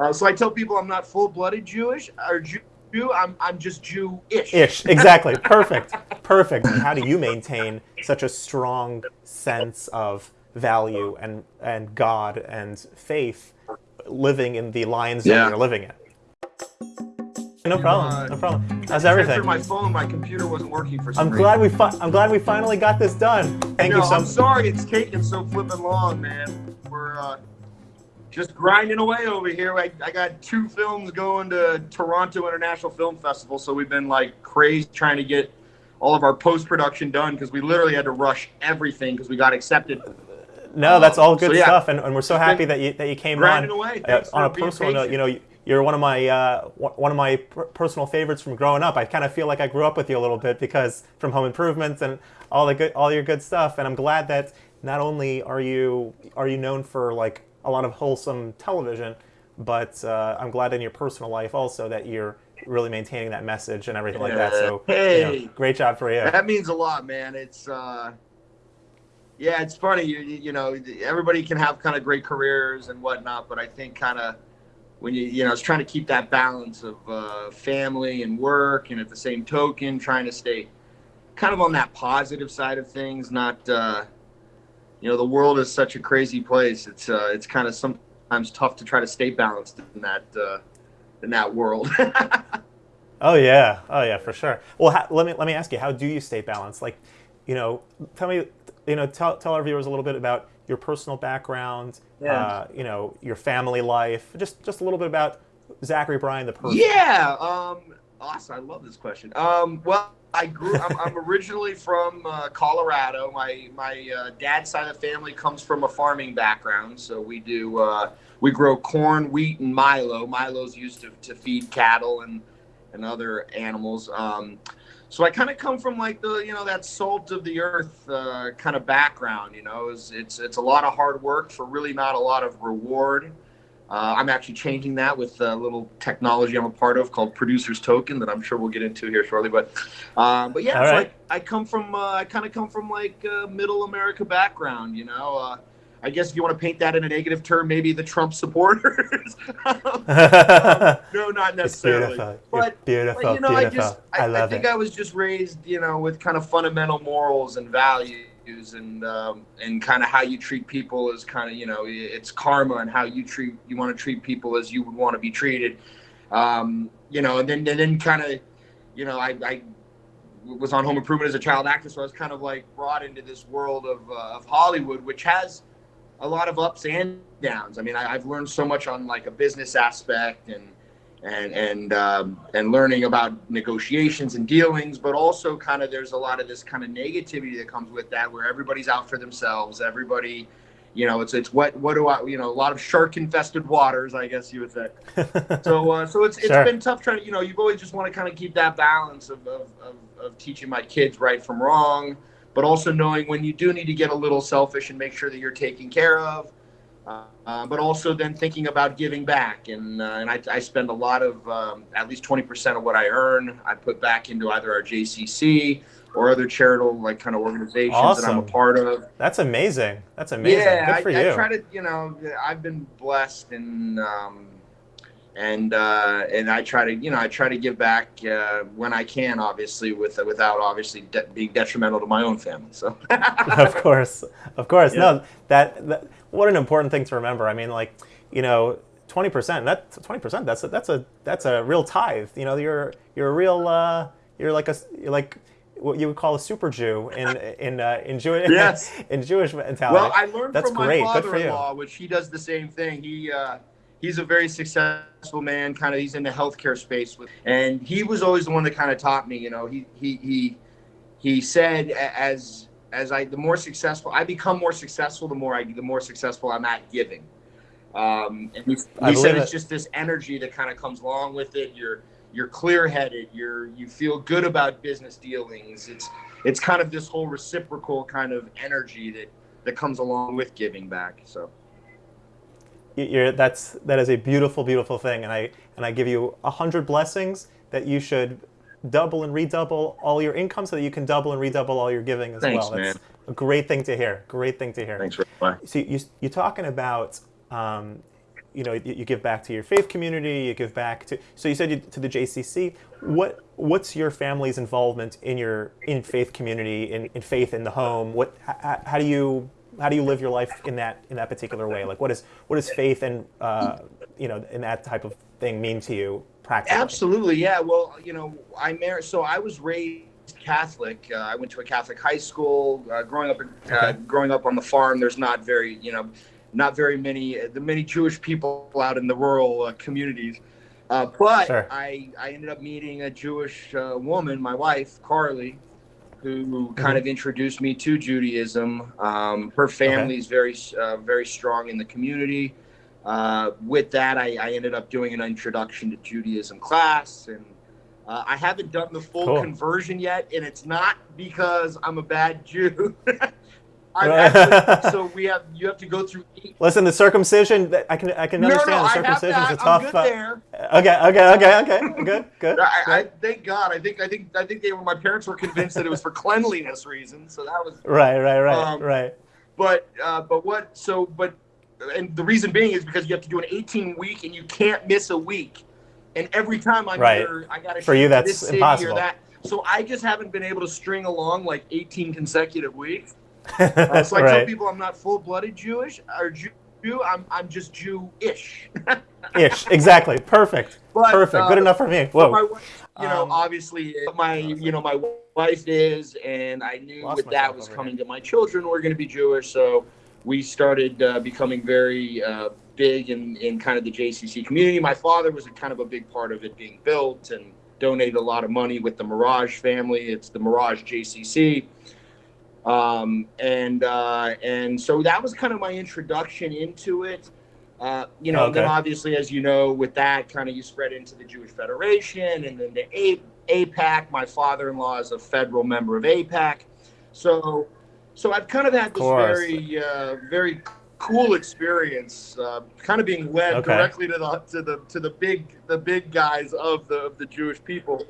Uh, so I tell people I'm not full-blooded Jewish or Jew. I'm I'm just Jew-ish. Ish, exactly. Perfect. Perfect. How do you maintain such a strong sense of value and and God and faith living in the lion's den Yeah. you're living in? No problem. No problem. How's Through everything? my phone, my computer wasn't working for some I'm reason. glad we fi- I'm glad we finally got this done. Thank no, you so I'm sorry it's taking so flipping long, man. We're uh, just grinding away over here. I, I got two films going to Toronto International Film Festival, so we've been like crazy trying to get all of our post production done because we literally had to rush everything because we got accepted. No, that's all good So, yeah. stuff, and, and we're so happy that you that you came grinding on. away. Uh, on a personal note, you know, you're one of my uh, one of my personal favorites from growing up. I kind of feel like I grew up with you a little bit because from Home Improvements and all the good, all your good stuff. And I'm glad that not only are you are you known for like a lot of wholesome television, but uh, I'm glad in your personal life also that you're really maintaining that message and everything like that. So, you know, great job for you. That means a lot, man. It's uh, yeah, it's funny. You, you you know, everybody can have kind of great careers and whatnot, but I think kind of when you you know, it's trying to keep that balance of uh, family and work, and at the same token, trying to stay kind of on that positive side of things. Not uh, you know, the world is such a crazy place. It's uh, it's kind of sometimes tough to try to stay balanced in that uh, in that world. Oh yeah, oh yeah, for sure. Well, ha- let me let me ask you, how do you stay balanced? Like, you know, tell me, you know, tell tell our viewers a little bit about your personal background, Yeah. uh, you know, your family life, just just a little bit about Zachery Bryan the person. Yeah. Um, awesome. I love this question. Um, well, I grew. I'm, I'm originally from uh, Colorado. My my uh, dad's side of the family comes from a farming background, so we do uh, we grow corn, wheat, and Milo. Milo's used to, to feed cattle and and other animals. Um, so I kind of come from like the you know that salt of the earth uh, kind of background. You know, it's, it's it's a lot of hard work for really not a lot of reward. Uh, I'm actually changing that with a little technology I'm a part of called Producers Token that I'm sure we'll get into here shortly. But, um, but yeah, so right. I, I come from uh, I kind of come from like uh, middle America background. You know, uh, I guess if you want to paint that in a negative term, maybe the Trump supporters. no, not it's necessarily. beautiful. But, beautiful, but, you know, I beautiful. just I, I I, think it. I was just raised, you know, with kind of fundamental morals and values, and um, and kind of how you treat people is kind of you know it's karma and how you treat you want to treat people as you would want to be treated, um, you know, and then and then kind of, you know, I. I was on Home Improvement as a child actor, so I was kind of like brought into this world of, uh, of Hollywood, which has a lot of ups and downs. I mean, I, I've learned so much on like a business aspect and and and um, and learning about negotiations and dealings, but also kind of there's a lot of this kind of negativity that comes with that, where everybody's out for themselves. Everybody, you know, it's it's what what do I, you know, a lot of shark infested waters, I guess you would say. So uh, so it's it's Sure. been tough trying to you know you've always just want to kind of keep that balance of, of, of, of teaching my kids right from wrong, but also knowing when you do need to get a little selfish and make sure that you're taken care of. Uh, but also then thinking about giving back, and uh, and I, I spend a lot of um, at least twenty percent of what I earn I put back into either our JCC or other charitable like kind of organizations that I'm a part of. That's amazing. That's amazing. Yeah, Good for I, you. I try to, you know, I've been blessed and um, and uh, and I try to, you know, I try to give back uh, when I can, obviously, with without obviously de- being detrimental to my own family. So of course, of course. Yeah. No, that, that what an important thing to remember. I mean, like, you know, twenty percent. That twenty percent. That's a, that's a that's a real tithe. You know, you're you're a real uh, you're like a you're like what you would call a super Jew in in uh, in Jewish Yes. in Jewish mentality. well, I learned That's from my great. Good for you. father-in-law, which he does the same thing. He uh, he's a very successful man. Kind of, he's in the healthcare space, with, and he was always the one that kind of taught me. You know, he he he he said as as I the more successful I become more successful, the more I the more successful I'm at giving. Um, and I he said it's it. just this energy that kind of comes along with it. You're you're clear headed. You're you feel good about business dealings. It's it's kind of this whole reciprocal kind of energy that that comes along with giving back. So You're, that's that is a beautiful, beautiful thing, and I and I give you a hundred blessings that you should double and redouble all your income so that you can double and redouble all your giving as Thanks, well. That's man. a great thing to hear. Great thing to hear. thanks much. So you, you're talking about um, you know you, you give back to your faith community. You give back to so you said you, to the JCC. What what's your family's involvement in your in faith community in, in faith in the home? What how, how do you how do you live your life in that in that particular way? Like what is what is faith and uh, you know in that type of thing mean to you practically? Absolutely, yeah. Well, you know, I married. So I was raised Catholic. Uh, I went to a Catholic high school. Uh, growing up, in, uh, Okay. growing up on the farm, there's not very, you know, not very many the many Jewish people out in the rural uh, communities. Uh, but Sure. I I ended up meeting a Jewish uh, woman, my wife Carly, who kind Mhm. of introduced me to Judaism. Um, her family is very uh, very strong in the community. Uh, with that, I, I ended up doing an introduction to Judaism class, and uh, I haven't done the full Cool. conversion yet, and it's not because I'm a bad Jew. Actually, so we have you have to go through. Eight, Listen, the circumcision. I can I can no, no, understand I the have circumcision's that. a tough. I'm good there. Okay, okay, okay, okay. Good, good. I, I thank God. I think I think I think they were my parents were convinced that it was for cleanliness reasons. So that was Right, right, right, um, right. But uh, but what? So but and the reason being is because you have to do an 18 week and you can't miss a week. And every time I'm Right. either I got to For you, that's this city impossible. or that. So I just haven't been able to string along like 18 consecutive weeks. Uh, so I tell people I'm not full blooded Jewish or Jew. I'm I'm just Jew-ish. Ish. Exactly. Perfect. But, Perfect. uh, Good enough for me. But my you know, Um, obviously my you know my wife is, and I knew with that was coming to my children were going to be Jewish, so we started uh, becoming very uh, big in in kind of the JCC community. My father was a kind of a big part of it being built and donated a lot of money with the Mirage family. It's the Mirage JCC. Um, and uh, and so that was kind of my introduction into it. Uh, you know, and then obviously, as you know, with that, kind of you spread into the Jewish Federation and then the A- AIPAC. My father-in-law is a federal member of AIPAC, so so I've kind of had this very uh, very cool experience, uh, kind of being led Okay. directly to the to the to the big the big guys of the of the Jewish people.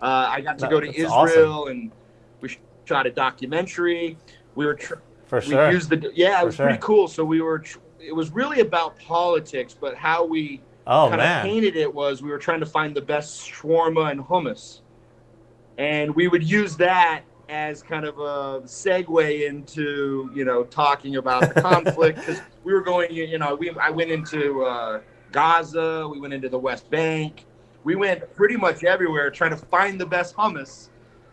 Uh, I got to go to that's Israel and we shot a documentary. We were tr- For we used the yeah, it For was sure. pretty cool. So we were tr- it was really about politics, but how we Oh kind of painted it was we were trying to find the best shawarma and hummus, and we would use that as kind of a segue into you know talking about the conflict because we were going you know we I went into uh, Gaza, we went into the West Bank, we went pretty much everywhere trying to find the best hummus,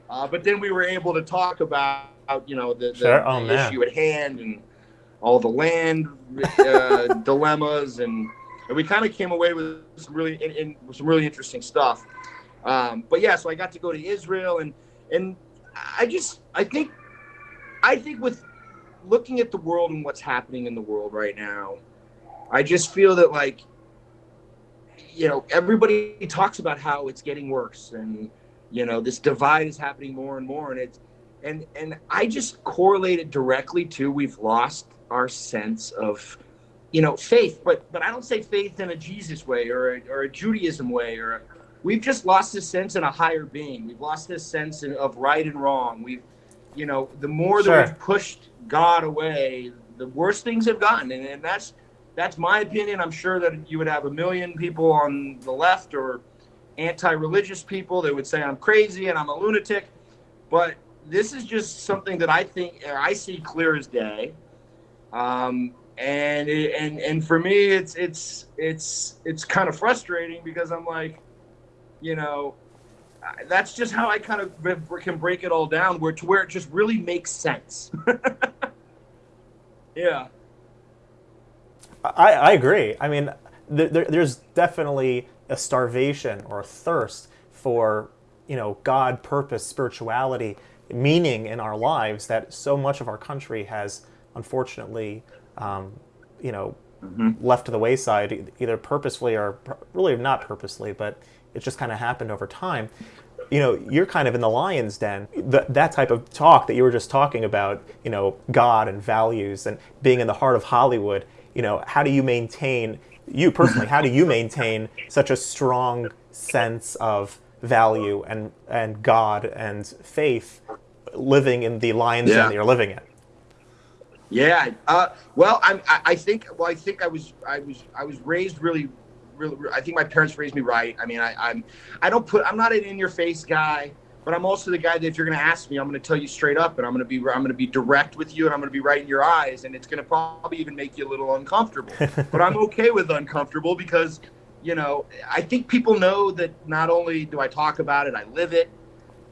uh, but then we were able to talk about you know the, the, Sure. Oh, the issue at hand and all the land uh, dilemmas and, and we kind of came away with some really in, in, some really interesting stuff. Um, but yeah, so I got to go to Israel and and I just I think I think with looking at the world and what's happening in the world right now, I just feel that like you know everybody talks about how it's getting worse and you know this divide is happening more and more and it's and and I just correlate it directly to we've lost our sense of you know faith. But but I don't say faith in a Jesus way or a, or a Judaism way or a, we've just lost this sense in a higher being. We've lost this sense in, of right and wrong. We've you know the more Sure. that we've pushed God away the worse things have gotten. And, and that's that's my opinion. I'm sure that you would have a million people on the left or anti-religious people that would say I'm crazy and I'm a lunatic. But this is just something that I think I see clear as day. Um, and it, and and for me, it's it's it's it's kind of frustrating because I'm like, you know, that's just how I kind of can break it all down, where to where it just really makes sense. yeah. I, I agree. I mean, there, there, there's definitely a starvation or a thirst for, you know, God, purpose, spirituality, meaning in our lives that so much of our country has, unfortunately, um, you know, Mm-hmm. left to the wayside, either purposefully or really not purposely, but it just kind of happened over time. You know, you're kind of in the lion's den. Th- that type of talk that you were just talking about, you know, God and values and being in the heart of Hollywood. You know, how do you maintain you personally? how do you maintain such a strong sense of value and and God and faith living in the lion's den that you're living in? Yeah. Uh, well, I'm, I, I think. Well, I think I was. I was. I was raised really, really. I think my parents raised me right. I mean, I, I'm. I don't put. I'm not an in-your-face guy, but I'm also the guy that if you're going to ask me, I'm going to tell you straight up, and I'm going to be. I'm going to be direct with you, and I'm going to be right in your eyes, and it's going to probably even make you a little uncomfortable. but I'm okay with uncomfortable because, you know, I think people know that not only do I talk about it, I live it.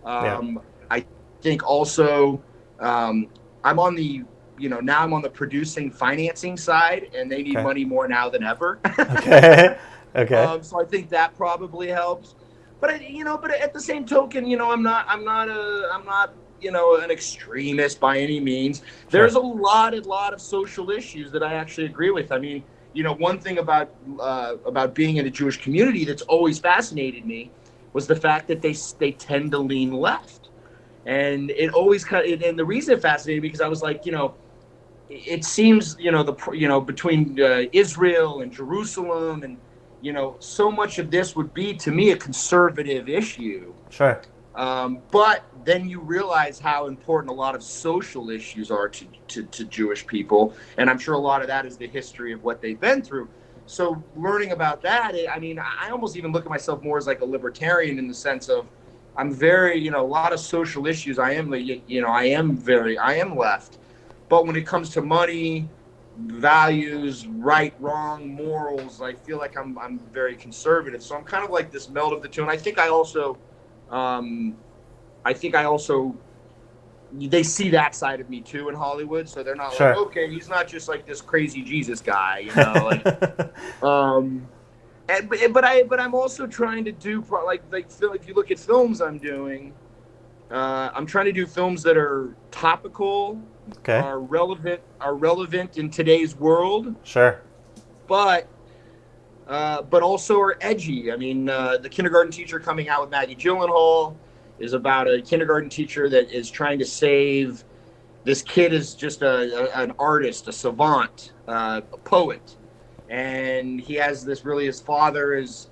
Um, yeah. I think also um, I'm on the you know now I'm on the producing financing side, and they need okay. money more now than ever. okay. Okay. Um, so I think that probably helps. But I, you know, but at the same token, you know, I'm not, I'm not a, I'm not, you know, an extremist by any means. Sure. There's a lot, a lot of social issues that I actually agree with. I mean, you know, one thing about uh, about being in a Jewish community that's always fascinated me was the fact that they they tend to lean left, and it always kind of, and the reason it fascinated me because I was like, you know it seems you know the you know between uh, Israel and Jerusalem and you know so much of this would be to me a conservative issue. Sure. Um, but then you realize how important a lot of social issues are to, to, to Jewish people, and I'm sure a lot of that is the history of what they've been through. So learning about that, I mean, I almost even look at myself more as like a libertarian in the sense of I'm very, you know, a lot of social issues. I am, you know, I am very, I am left but when it comes to money, values, right, wrong, morals, I feel like I'm I'm very conservative. So I'm kind of like this meld of the two. And I think I also, um, I think I also, they see that side of me too in Hollywood. So they're not sure. like, okay, he's not just like this crazy Jesus guy, you know. Like, um, and, but, but I but I'm also trying to do like like if you look at films I'm doing, uh, I'm trying to do films that are topical okay. are relevant are relevant in today's world. Sure. But uh, but also are edgy. I mean, uh, the kindergarten teacher coming out with Maggie Gyllenhaal is about a kindergarten teacher that is trying to save. This kid is just a, a an artist, a savant, uh, a poet, and he has this really. His father is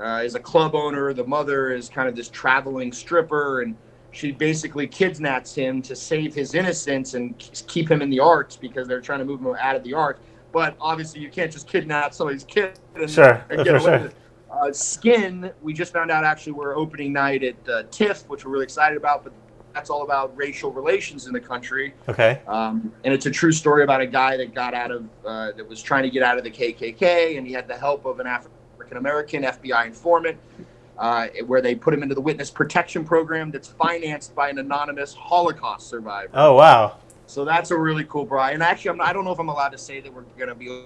uh, is a club owner. The mother is kind of this traveling stripper, and she basically kidnaps him to save his innocence and keep him in the arts because they're trying to move him out of the ark. But obviously, you can't just kidnap somebody's kid and, sure. and get away with it. Uh, Skin, we just found out actually we're opening night at uh, TIFF, which we're really excited about, but that's all about racial relations in the country. Okay. Um, and it's a true story about a guy that got out of, uh, that was trying to get out of the KKK, and he had the help of an African American FBI informant uh, where they put him into the witness protection program that's financed by an anonymous Holocaust survivor. Oh wow! So that's a really cool, Brian. And actually, I'm, I don't know if I'm allowed to say that we're going to be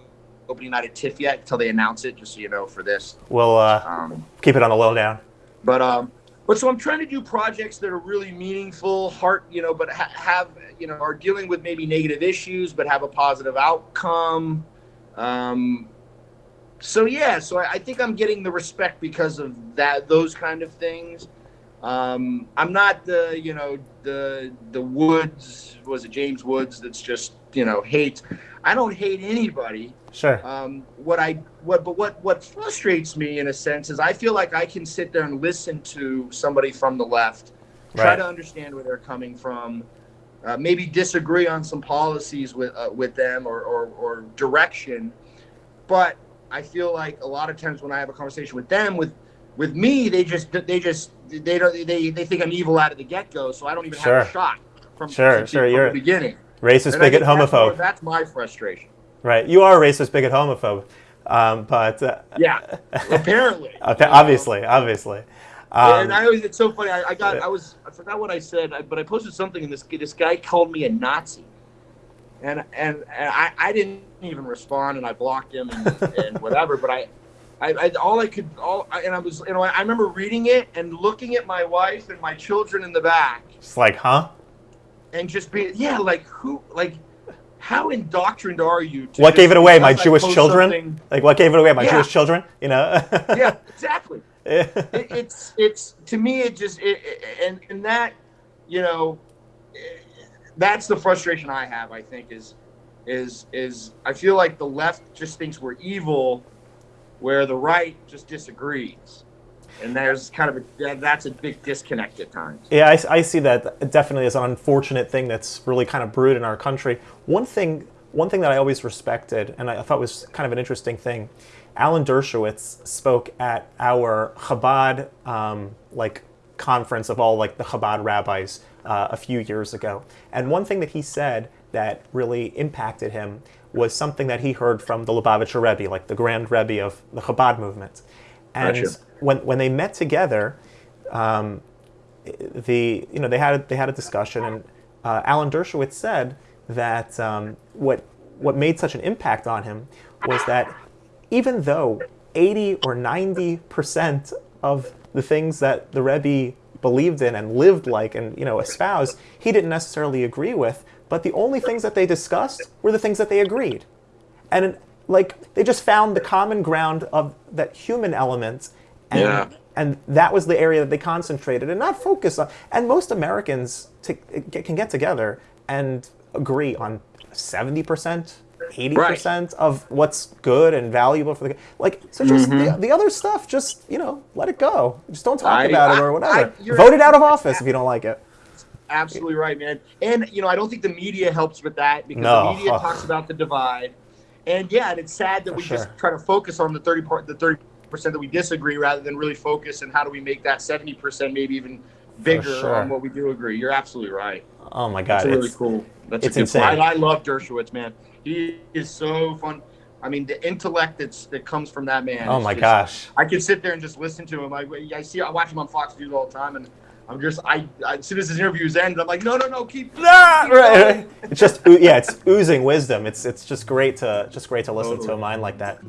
opening night at TIFF yet until they announce it. Just so you know, for this, we'll uh, um, keep it on the low down. But um, but so I'm trying to do projects that are really meaningful, heart, you know, but ha- have you know are dealing with maybe negative issues, but have a positive outcome. Um, so yeah, so I, I, think I'm getting the respect because of that, those kind of things. Um, I'm not the, you know, the the Woods was it James Woods that's just you know hate. I don't hate anybody. Sure. Um, what I what but what what frustrates me in a sense is I feel like I can sit there and listen to somebody from the left, try right. to understand where they're coming from, uh, maybe disagree on some policies with uh, with them or, or or direction, but I feel like a lot of times when I have a conversation with them, with with me, they just they just they don't they they think I'm evil out of the get go, so I don't even sure. have a shot from, sure, sure. From You're the beginning. Racist, bigot, homophobe. That's, that's, my frustration. Right, you are a racist, bigot, homophobe. Um, but uh, yeah, apparently. okay, obviously, obviously. Um, and I always, it's so funny. I, I, got, I was, I forgot what I said, but I posted something, and this this guy called me a Nazi and and, and I, I didn't even respond, and I blocked him and, and whatever. But I, I, I, all I could all I, and I was you know I remember reading it and looking at my wife and my children in the back. It's like, huh? And just being yeah, like who like. How indoctrined are you? what gave it away? My Jewish children? Something? Like what gave it away? My yeah. Jewish children? You know? yeah, exactly. it, it's it's to me it just it, and and that you know that's the frustration I have. I think is is is I feel like the left just thinks we're evil, where the right just disagrees. and there's kind of a that's a big disconnect at times. Yeah, I, I see that definitely as an unfortunate thing that's really kind of brewed in our country. One thing, one thing that I always respected, and I thought was kind of an interesting thing, Alan Dershowitz spoke at our Chabad um, like conference of all like the Chabad rabbis uh, a few years ago, and one thing that he said that really impacted him was something that he heard from the Lubavitcher Rebbe, like the Grand Rebbe of the Chabad movement. And Gotcha. when when they met together, um, the you know they had a, they had a discussion, and uh, Alan Dershowitz said that um, what what made such an impact on him was that even though 80 or 90 percent of the things that the Rebbe believed in and lived like and you know espoused, he didn't necessarily agree with. But the only things that they discussed were the things that they agreed, and like they just found the common ground of that human element, and Yeah. and that was the area that they concentrated and not focus on. And most Americans to, can get together and agree on seventy percent. 80% of what's good and valuable for the like so just mm-hmm. the, the other stuff just you know let it go just don't talk I- about it or whatever I- vote it out of office if you don't like it Absolutely right, man. And you know, I don't think the media helps with that because No. the media talks about the divide. And yeah, and it's sad that we Sure. just try to focus on the thirty part, the thirty percent that we disagree, rather than really focus and how do we make that seventy percent maybe even bigger sure. on what we do agree. You're absolutely right. oh my god That's really it's, cool. That's it's insane. point. I, I love Dershowitz, man. He is so fun. I mean, the intellect that's that comes from that man. oh my just- gosh I can sit there and just listen to him. I, I see, I watch him on Fox News all the time, and I'm just, I, I as soon as his interviews end, I'm like, no, no, no, keep, Ah, keep right, it's just yeah it's oozing wisdom. It's it's just great to just great to listen to a mind like that